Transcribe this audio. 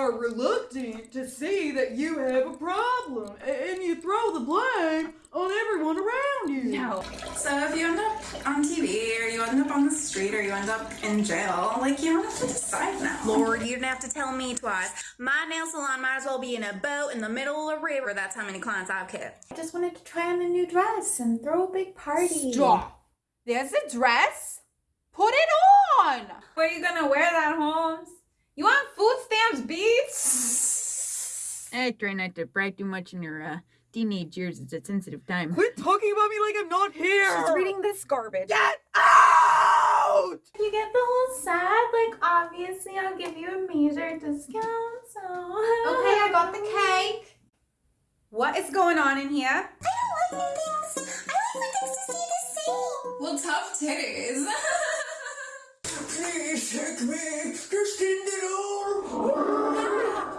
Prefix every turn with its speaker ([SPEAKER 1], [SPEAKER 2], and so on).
[SPEAKER 1] are reluctant to see that you have a problem, and you throw the blame on everyone around you. No.
[SPEAKER 2] So if you end up on TV or you end up on the street or you end up in jail, like you don't have to decide now. Lord, you didn't have to tell me twice. My nail salon might as well be in a boat in the middle of a river. That's how many clients I've kept.
[SPEAKER 3] I just wanted to try on a new dress and throw a big party. Stop.
[SPEAKER 4] There's a dress. Put it on.
[SPEAKER 2] Where are you gonna wear that, Holmes? I try not to brag too much in your uh, teenage years. It's a sensitive time.
[SPEAKER 1] Quit talking about me like I'm not here. She's reading
[SPEAKER 2] this garbage.
[SPEAKER 1] Get out!
[SPEAKER 3] You get the whole set, like obviously I'll give you a major discount. So Okay, I got the cake.
[SPEAKER 4] What is going on in here? I
[SPEAKER 2] don't like new things. I like when things to stay the same. Well, tough titties.
[SPEAKER 1] Please take me